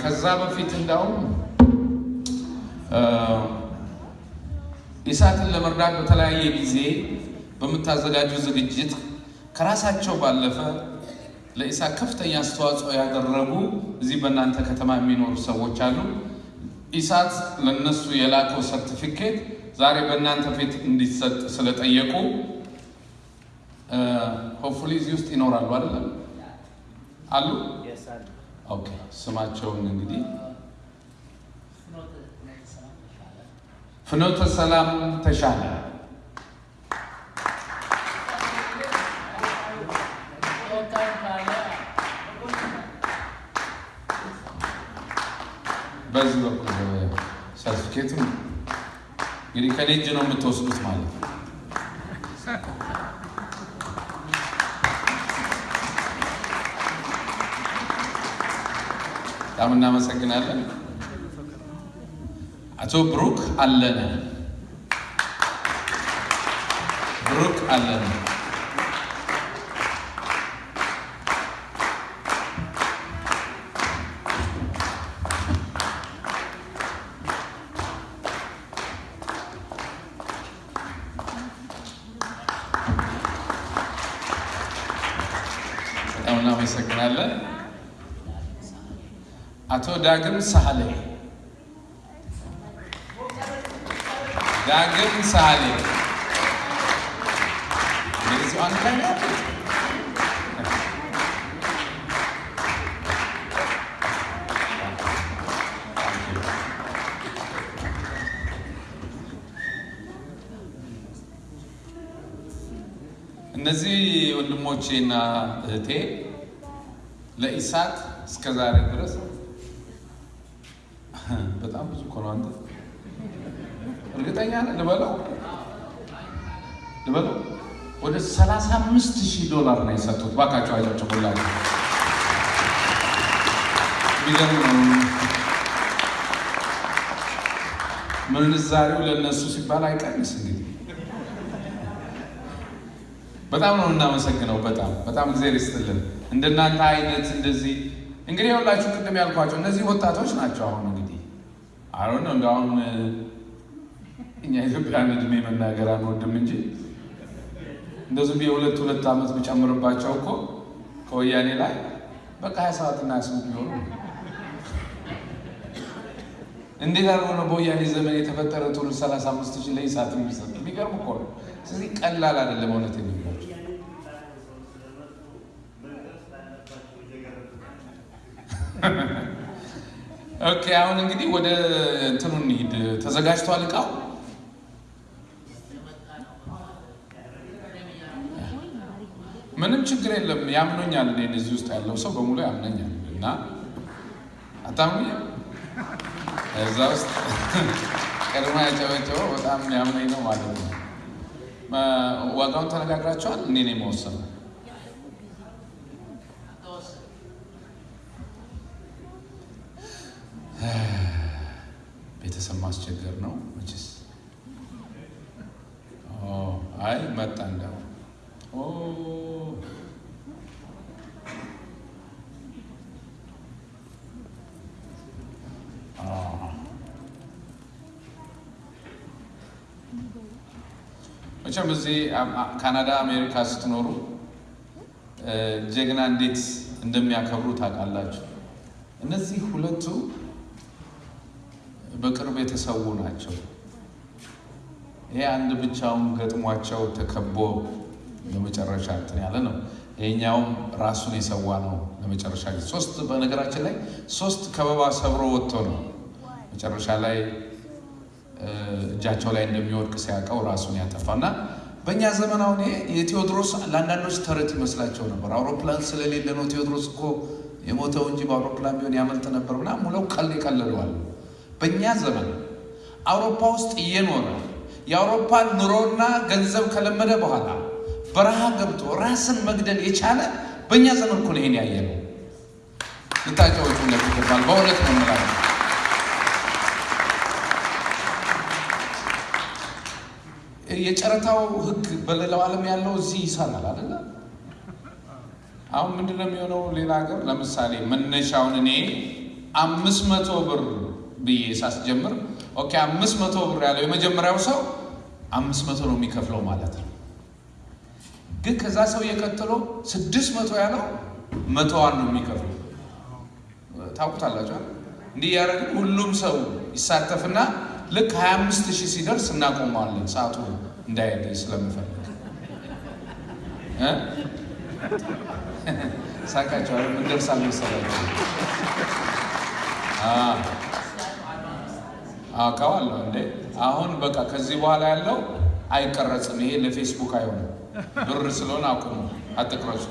ከዛ በፊት እንዳውም ኢሳትን ለመርዳት በተለያየ ጊዜ በምታዘጋጁ ዝግጅት ከራሳቸው ባለፈ ለኢሳት ከፍተኛ አስተዋጽኦ ያደረጉ እዚህ በእናንተ ከተማ የሚኖሩ ሰዎች አሉ። ኢሳት ለነሱ የላከው ሰርቲፊኬት ዛሬ በእናንተ ፊት እንዲሰጥ ስለጠየቁ hopefully እዚህ ውስጥ ይኖራሉ አይደለም? አሉ። okay ስማቸውን እንግዲህ ፍኖተ ሰላም ተሻለ በዚህ በኩል ሰርቲፊኬቱ እንግዲህ ከኔ እጅ ነው የምትወስዱት ማለት ነው። በጣም እናመሰግናለን። አቶ ብሩክ አለነ ብሩክ አለነ በጣም እናመሰግናለን። አቶ ዳግም ሳህሌ ዳግም ሳህሌ ነው። እነዚህ ወንድሞቼና እህቴ ለኢሳት እስከ ድረስ በጣም ብዙ እኮ ነው። አንተ እርግጠኛ ነህ? ልበለው ልበለው ወደ 35 ሺህ ዶላር ነው የሰጡት። ባካቸው አጨብጭቡላቸው። የሚገርም ነው። ምንዛሬው ለእነሱ ሲባል አይቀንስ እንግዲህ በጣም ነው እናመሰግነው። በጣም በጣም እግዚአብሔር ይስጥልን። እንደናንተ አይነት እንደዚህ እንግዲህ ሁላችሁ ቅድም ያልኳቸው እነዚህ ወጣቶች ናቸው። አሁን አሁን አሁን እኛ ኢትዮጵያን እድሜ መናገር አንወድም እንጂ እንደዚሁ የሁለት ሁለት ዓመት ብጨምርባቸው እኮ ከወያኔ ላይ በቃ ሀያ ሰባት እና ሀያ ስምንት ቢሆኑ እንዴት አድርጎ ነው በወያኔ ዘመን የተፈጠረ ትውልድ ሰላሳ አምስት ሺህ ለኢሳት የሚሰጥ? የሚገርም እኮ ነው። ስለዚህ ቀላል አይደለም እውነት የሚገባቸው okay አሁን እንግዲህ ወደ እንትኑ እንሂድ። ተዘጋጅቷል እቃው? ምንም ችግር የለም። ያምኖኛል። እኔን እዚህ ውስጥ ያለው ሰው በሙሉ ያምነኛል እና አታምኑኝም? እዛ ውስጥ ቀድሞ ያጨበጨበው በጣም ያምነኝ ነው ማለት ነው። ዋጋውን ተነጋግራቸዋል። እኔ ነው የመወሰነው። ቤተሰብ ማስቸገር ነው መቼስ። አይ መጣ እንደው መቼም እዚህ ካናዳ፣ አሜሪካ ስትኖሩ ጀግና እንዴት እንደሚያከብሩ ታውቃላችሁ። እነዚህ ሁለቱ በቅርብ የተሰዉ ናቸው። ይሄ አንድ ብቻውን ገጥሟቸው ተከቦ ለመጨረሻ እንትን ያለ ነው። ይሄኛውም ራሱን የሰዋ ነው ለመጨረሻ ጊዜ ሶስት በነገራችን ላይ ሶስት ከበባ ሰብሮ ወጥቶ ነው መጨረሻ ላይ እጃቸው ላይ እንደሚወድቅ ሲያውቀው ራሱን ያጠፋ እና በእኛ ዘመን አሁን የቴዎድሮስ ለአንዳንዶች ተረት ይመስላቸው ነበር። አውሮፕላን ስለሌለ ነው ቴዎድሮስ እኮ የሞተው እንጂ በአውሮፕላን ቢሆን ያመልጥ ነበር ምናምን ሙለው ቀል ይቀልለዋል። በእኛ ዘመን አውሮፓ ውስጥ እየኖረ የአውሮፓን ኑሮና ገንዘብ ከለመደ በኋላ በረሃ ገብቶ ራስን መግደል የቻለ በእኛ ዘመን እኮ ይሄን ያየ ነው። ልታጫወቹ ይገባል። በእውነት ነው የምላለው። የጨረታው ሕግ በሌላው ዓለም ያለው እዚህ ይሰራል አይደለ? አሁን ምንድን ነው የሚሆነው? ሌላ ሀገር ለምሳሌ መነሻውን እኔ አምስት መቶ ብር ብዬ ሳስጀምር okay አምስት መቶ ብር ያለው የመጀመሪያው ሰው አምስት መቶ ነው የሚከፍለው ማለት ነው። ግን ከዛ ሰው የቀጥሎ ስድስት መቶ ያለው መቶዋን ነው የሚከፍለው። ታውቁታላችሁ። እንዲህ ያደረግን ሁሉም ሰው ይሳተፍና ልክ 25 ሺህ ሲደርስ እናቆመዋለን። ሰዓቱ እንዳይሄድ ስለምፈልግ ሳቃቸዋል። ምን ደርሳል መሰላችሁ? አውቀዋለሁ እንዴ። አሁን በቃ ከዚህ በኋላ ያለው አይቀረጽም። ይሄ ለፌስቡክ አይሆንም። ብር ስለሆነ አቁሙ፣ አትቅረጹ።